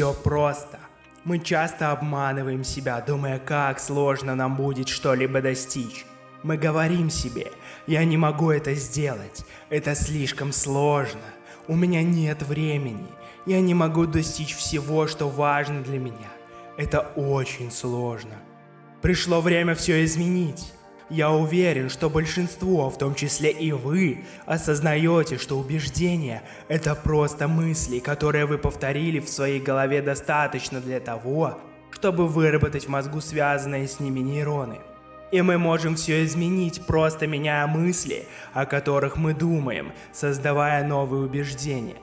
Все просто. Мы часто обманываем себя, думая, как сложно нам будет что-либо достичь. Мы говорим себе, я не могу это сделать, это слишком сложно, у меня нет времени, я не могу достичь всего, что важно для меня. Это очень сложно. Пришло время все изменить. Я уверен, что большинство, в том числе и вы, осознаете, что убеждения – это просто мысли, которые вы повторили в своей голове достаточно для того, чтобы выработать в мозгу связанные с ними нейроны. И мы можем все изменить, просто меняя мысли, о которых мы думаем, создавая новые убеждения.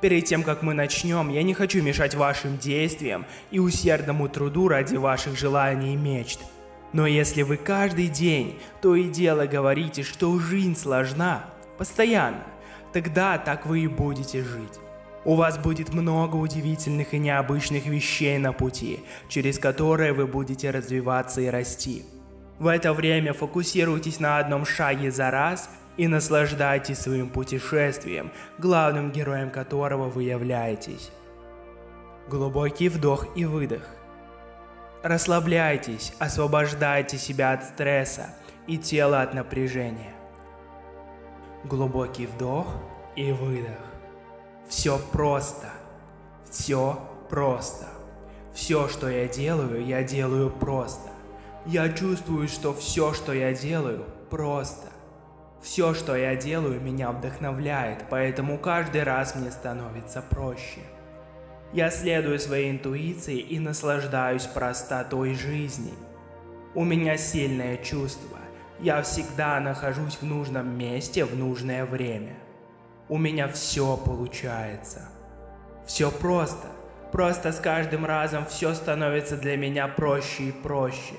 Перед тем, как мы начнем, я не хочу мешать вашим действиям и усердному труду ради ваших желаний и мечт – но если вы каждый день то и дело говорите, что жизнь сложна, постоянно, тогда так вы и будете жить. У вас будет много удивительных и необычных вещей на пути, через которые вы будете развиваться и расти. В это время фокусируйтесь на одном шаге за раз и наслаждайтесь своим путешествием, главным героем которого вы являетесь. Глубокий вдох и выдох. Расслабляйтесь, освобождайте себя от стресса и тело от напряжения. Глубокий вдох и выдох. Все просто. Все просто. Все, что я делаю, я делаю просто. Я чувствую, что все, что я делаю, просто. Все, что я делаю, меня вдохновляет, поэтому каждый раз мне становится проще. Я следую своей интуиции и наслаждаюсь простотой жизни. У меня сильное чувство. Я всегда нахожусь в нужном месте в нужное время. У меня все получается. Все просто. Просто с каждым разом все становится для меня проще и проще.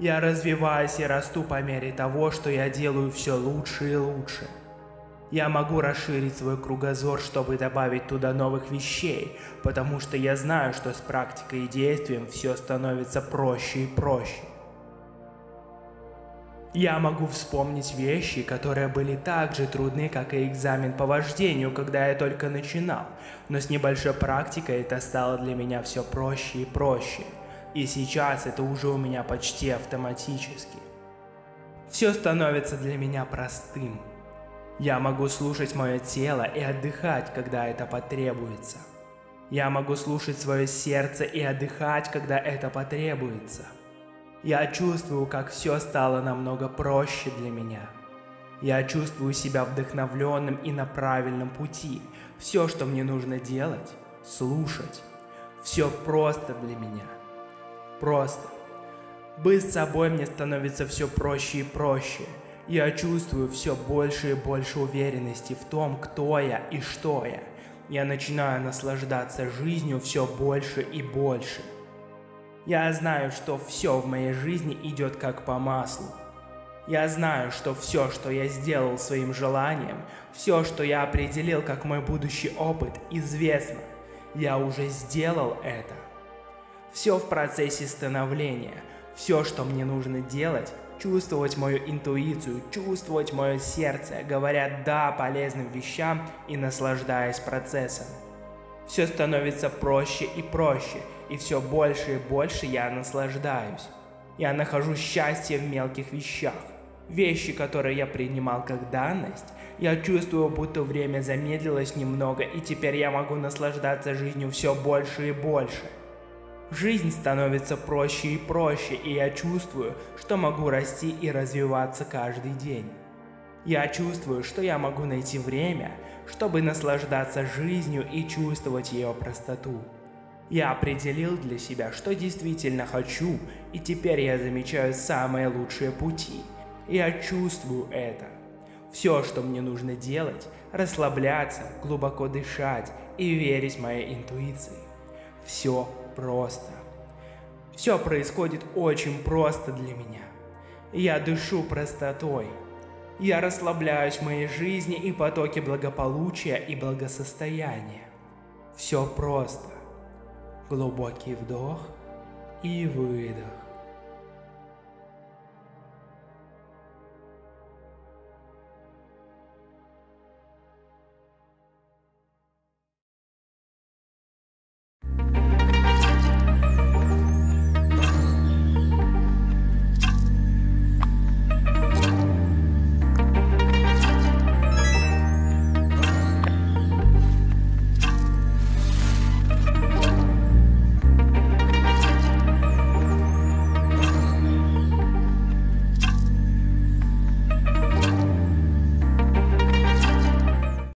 Я развиваюсь и расту по мере того, что я делаю все лучше и лучше. Я могу расширить свой кругозор, чтобы добавить туда новых вещей, потому что я знаю, что с практикой и действием все становится проще и проще. Я могу вспомнить вещи, которые были так же трудны, как и экзамен по вождению, когда я только начинал, но с небольшой практикой это стало для меня все проще и проще. И сейчас это уже у меня почти автоматически. Все становится для меня простым. Я могу слушать мое тело и отдыхать, когда это потребуется. Я могу слушать свое сердце и отдыхать, когда это потребуется. Я чувствую, как все стало намного проще для меня. Я чувствую себя вдохновленным и на правильном пути. Все, что мне нужно делать, слушать. Все просто для меня. Просто. Быть собой мне становится все проще и проще. Я чувствую все больше и больше уверенности в том, кто я и что я. Я начинаю наслаждаться жизнью все больше и больше. Я знаю, что все в моей жизни идет как по маслу. Я знаю, что все, что я сделал своим желанием, все, что я определил как мой будущий опыт, известно. Я уже сделал это. Все в процессе становления. Все, что мне нужно делать, чувствовать мою интуицию, чувствовать мое сердце, говоря «да» полезным вещам и наслаждаясь процессом. Все становится проще и проще, и все больше и больше я наслаждаюсь. Я нахожу счастье в мелких вещах. Вещи, которые я принимал как данность, я чувствую, будто время замедлилось немного, и теперь я могу наслаждаться жизнью все больше и больше. Жизнь становится проще и проще, и я чувствую, что могу расти и развиваться каждый день. Я чувствую, что я могу найти время, чтобы наслаждаться жизнью и чувствовать ее простоту. Я определил для себя, что действительно хочу, и теперь я замечаю самые лучшие пути. Я чувствую это. Все, что мне нужно делать, расслабляться, глубоко дышать и верить моей интуиции. Все просто. Все происходит очень просто для меня. Я дышу простотой. Я расслабляюсь в моей жизни и потоке благополучия и благосостояния. Все просто. Глубокий вдох и выдох.